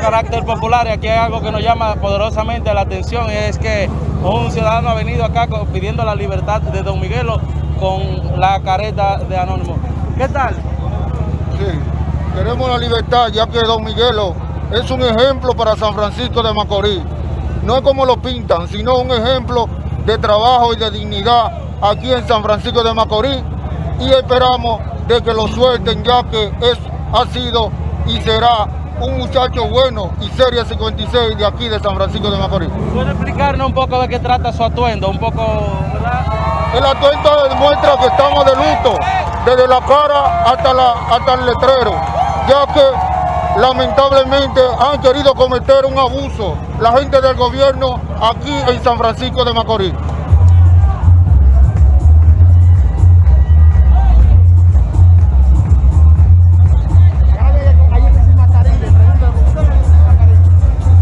carácter popular y aquí hay algo que nos llama poderosamente la atención y es que un ciudadano ha venido acá pidiendo la libertad de Don Miguelo con la careta de Anónimo. ¿Qué tal? Sí, queremos la libertad ya que Don Miguelo es un ejemplo para San Francisco de Macorís. No es como lo pintan, sino un ejemplo de trabajo y de dignidad aquí en San Francisco de Macorís y esperamos de que lo suelten ya que es, ha sido y será un muchacho bueno y serie 56 de aquí de San Francisco de Macorís. ¿Puede explicarnos un poco de qué trata su atuendo? Un poco, ¿verdad? El atuendo demuestra que estamos de luto, desde la cara hasta, la, hasta el letrero, ya que lamentablemente han querido cometer un abuso la gente del gobierno aquí en San Francisco de Macorís.